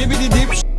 Dibidi dip.